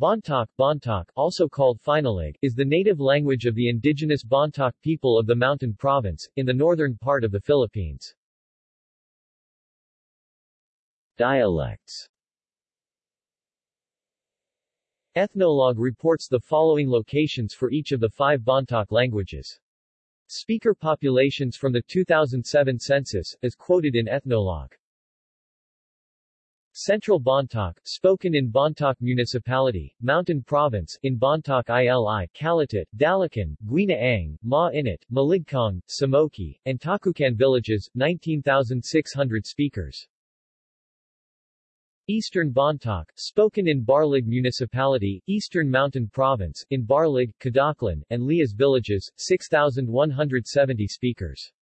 Bontoc, Bontoc, also called Finallig, is the native language of the indigenous Bontoc people of the Mountain Province, in the northern part of the Philippines. Dialects Ethnologue reports the following locations for each of the five Bontoc languages. Speaker populations from the 2007 census, as quoted in Ethnologue. Central Bontoc, spoken in Bontoc Municipality, Mountain Province, in Bontoc ILI, Caluttit, Dalican, Guinaang, Ma Init, Maligcong, Samoki, and Tocucan villages, 19,600 speakers. Eastern Bontoc, spoken in Barlig Municipality, Eastern Mountain Province, in Barlig, Kadaclan, and Lias villages, 6,170 speakers.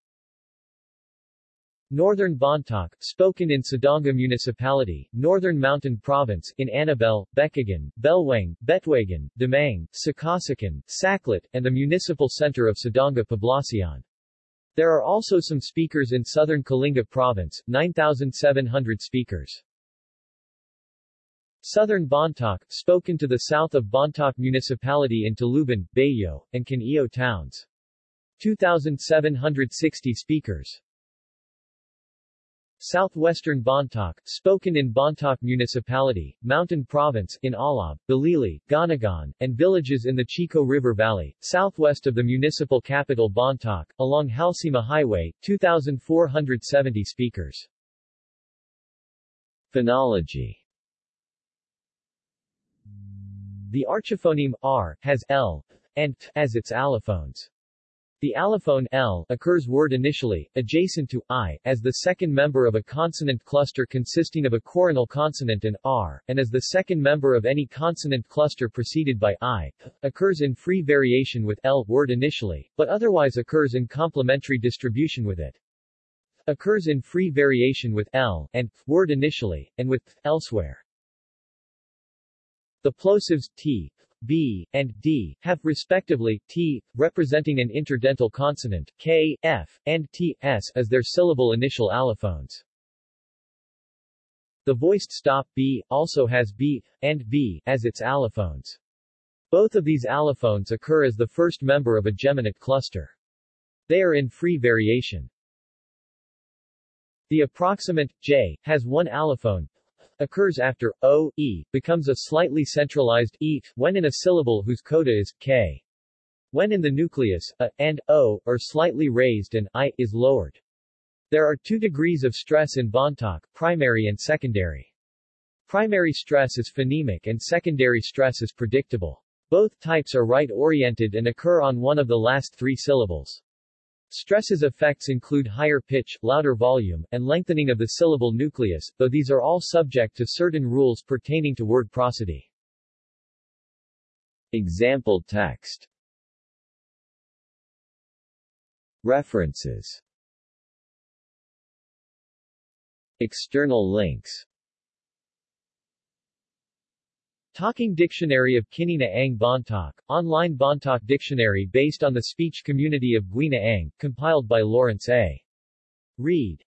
Northern Bontoc, spoken in Sadanga Municipality, Northern Mountain Province, in Anabel, Bekigan, Belwang, Betwagan, Demang, Sacasacan, Saclit, and the municipal center of Sadanga Poblacion. There are also some speakers in southern Kalinga Province, 9,700 speakers. Southern Bontoc, spoken to the south of Bontoc Municipality in Talubin, Bayyo, and Caneo towns. 2,760 speakers. Southwestern Bontoc, spoken in Bontoc Municipality, Mountain Province, in Alab, Balili, Gonogon, and villages in the Chico River Valley, southwest of the municipal capital Bontoc, along Halsema Highway, 2,470 speakers. Phonology The archiphoneme r has l and t as its allophones. The allophone l occurs word initially, adjacent to i, as the second member of a consonant cluster consisting of a coronal consonant and r, and as the second member of any consonant cluster preceded by i, occurs in free variation with l word initially, but otherwise occurs in complementary distribution with it. Occurs in free variation with l and word initially, and with elsewhere. The plosives t, b, and d, have respectively, t, representing an interdental consonant, k, f, and t, s, as their syllable initial allophones. The voiced stop b, also has b, and b, as its allophones. Both of these allophones occur as the first member of a geminate cluster. They are in free variation. The approximant, j, has one allophone, occurs after o, e, becomes a slightly centralized e when in a syllable whose coda is k. When in the nucleus, a, and o, are slightly raised and i, is lowered. There are two degrees of stress in Bontoc, primary and secondary. Primary stress is phonemic and secondary stress is predictable. Both types are right-oriented and occur on one of the last three syllables. Stress's effects include higher pitch, louder volume, and lengthening of the syllable nucleus, though these are all subject to certain rules pertaining to word prosody. Example text. References. External links Talking Dictionary of Kinina Ang Bontoc, online Bontoc dictionary based on the speech community of Guina Ang, compiled by Lawrence A. Reid.